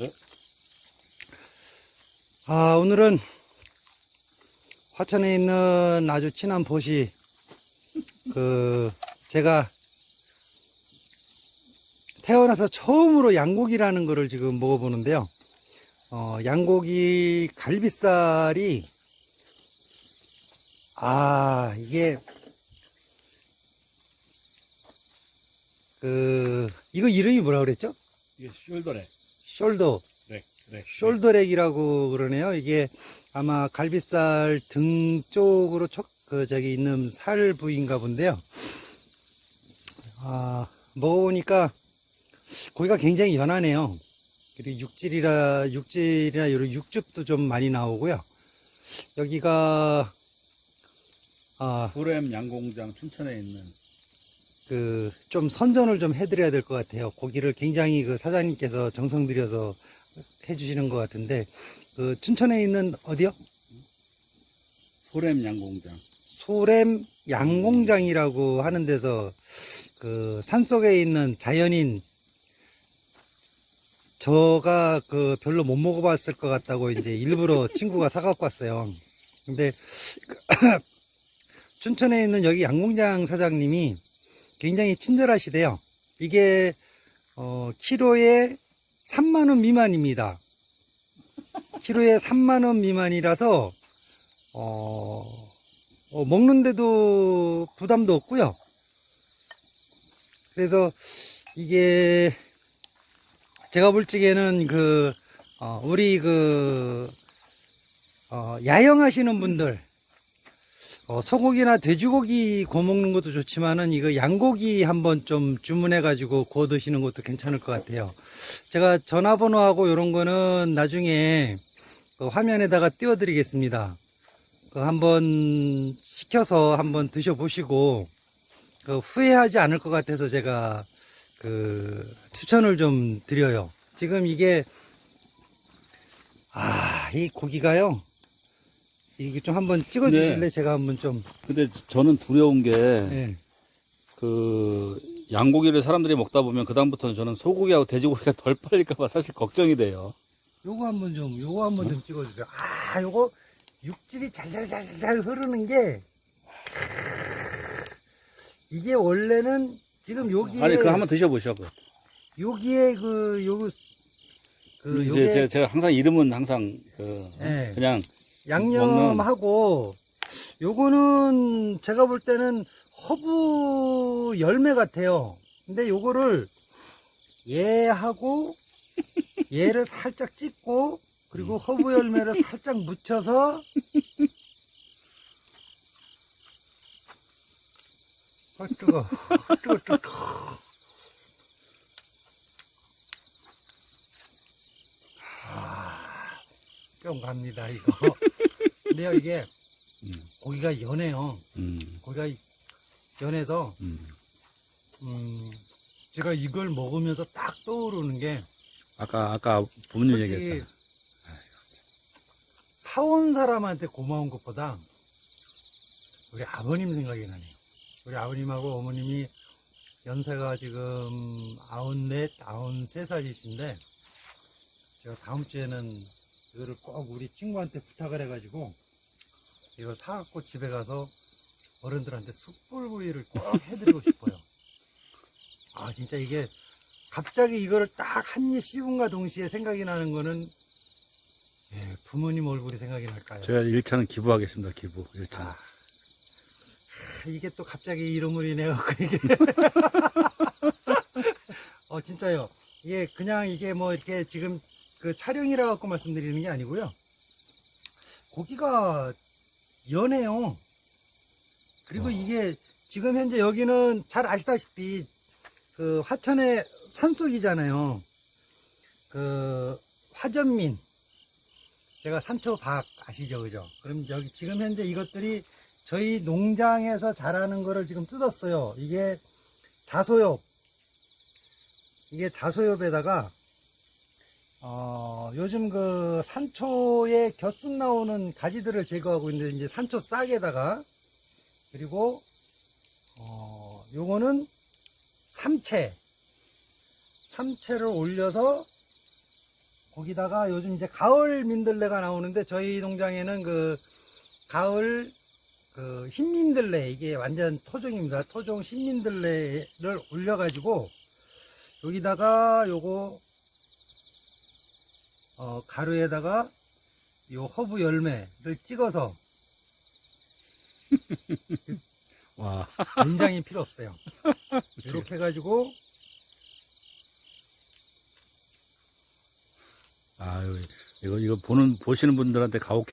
네. 아, 오늘은 화천에 있는 아주 친한 보시, 그, 제가 태어나서 처음으로 양고기라는 거를 지금 먹어보는데요. 어, 양고기 갈비살이, 아, 이게, 그, 이거 이름이 뭐라 그랬죠? 이게 숄더래. 숄더. 네, 그래. 숄더렉이라고 그러네요. 이게 아마 갈비살 등 쪽으로 촉, 그, 저기 있는 살 부위인가 본데요. 아, 먹어보니까 고기가 굉장히 연하네요. 그리고 육질이라, 육질이나 이런 육즙도 좀 많이 나오고요. 여기가, 아, 소렘 양공장 춘천에 있는 그, 좀 선전을 좀 해드려야 될 것 같아요. 고기를 굉장히 그 사장님께서 정성 들여서 해주시는 것 같은데, 그, 춘천에 있는 어디요? 소렘 양공장. 소렘 양공장이라고 하는 데서 그 산속에 있는 자연인 저가 그 별로 못 먹어봤을 것 같다고 이제 일부러 친구가 사갖고 왔어요. 근데 춘천에 있는 여기 양공장 사장님이 굉장히 친절하시대요. 이게 어 키로에 3만 원 미만입니다. 키로에 3만 원 미만이라서 어 어, 먹는데도 부담도 없고요. 그래서 이게 제가 볼 적에는 그 어, 우리 그 어, 야영하시는 분들 어, 소고기나 돼지고기 구워 먹는 것도 좋지만은 이거 양고기 한번 좀 주문해 가지고 구워 드시는 것도 괜찮을 것 같아요. 제가 전화번호하고 이런 거는 나중에 그 화면에다가 띄워 드리겠습니다. 그 한번 시켜서 한번 드셔보시고 그 후회하지 않을 것 같아서 제가 그 추천을 좀 드려요. 지금 이게 아 이 고기가요. 이게 좀 한번 찍어 주실래? 네. 제가 한번 좀 근데 저는 두려운 게, 예. 그, 양고기를 사람들이 먹다 보면 그다음부터는 저는 소고기하고 돼지고기가 덜 팔릴까봐 사실 걱정이 돼요. 요거 한번 좀 요거 한번 좀 찍어 주세요. 아, 요거 육즙이 잘잘잘잘 흐르는 게 이게 원래는 지금 여기에 아니, 그거 한번 드셔보셔고. 여기에 그 요거 그 이제 요게 제가, 제가 항상 이름은 항상 그, 예. 그냥 양념하고 요거는 제가 볼 때는 허브 열매 같아요. 근데 요거를 얘하고 얘를 살짝 찍고 그리고 허브 열매를 살짝 묻혀서 아 뜨거. 아, 뜨거 뜨거. 아, 좀 갑니다 이거 근데요 이게 음, 고기가 연해요 음, 고기가 연해서 음. 음, 제가 이걸 먹으면서 딱 떠오르는 게 아까, 아까 부모님 얘기했잖아. 사온 사람한테 고마운 것보다 우리 아버님 생각이 나네요. 우리 아버님하고 어머님이 연세가 지금 아흔넷, 아흔세 살이신데 제가 다음 주에는 이거를 꼭 우리 친구한테 부탁을 해가지고 이걸 사갖고 집에 가서 어른들한테 숯불구이를 꼭 해드리고 싶어요. 아 진짜 이게 갑자기 이거를 딱 한 입 씹은가 동시에 생각이 나는 거는 예, 부모님 얼굴이 생각이 날까요? 제가 1차는 기부하겠습니다, 기부. 1차. 아, 이게 또 갑자기 이름을 인해갖고 이게 어 진짜요 이게 그냥 이게 뭐 이렇게 지금 그 촬영이라 갖고 말씀드리는 게 아니고요 고기가 연해요 그리고 어. 이게 지금 현재 여기는 잘 아시다시피 그 화천의 산속이잖아요. 그 화전민. 제가 산초박 아시죠 그죠? 그럼 여기 지금 현재 이것들이 저희 농장에서 자라는 거를 지금 뜯었어요. 이게 자소엽. 이게 자소엽에다가 어, 요즘 그 산초에 겨순 나오는 가지들을 제거하고 있는데 이제 산초 싹에다가 그리고 어, 요거는 삼채 삼채를 올려서 거기다가 요즘 이제 가을 민들레가 나오는데 저희 농장에는 그 가을 그 흰민들레 이게 완전 토종입니다. 토종 흰민들레를 올려 가지고 여기다가 요거 어, 가루에다가 요 허브 열매를 찍어서 와, 된장이 필요 없어요. 이렇게 해가지고 아유, 이거, 이거 보는, 보시는 분들한테 가혹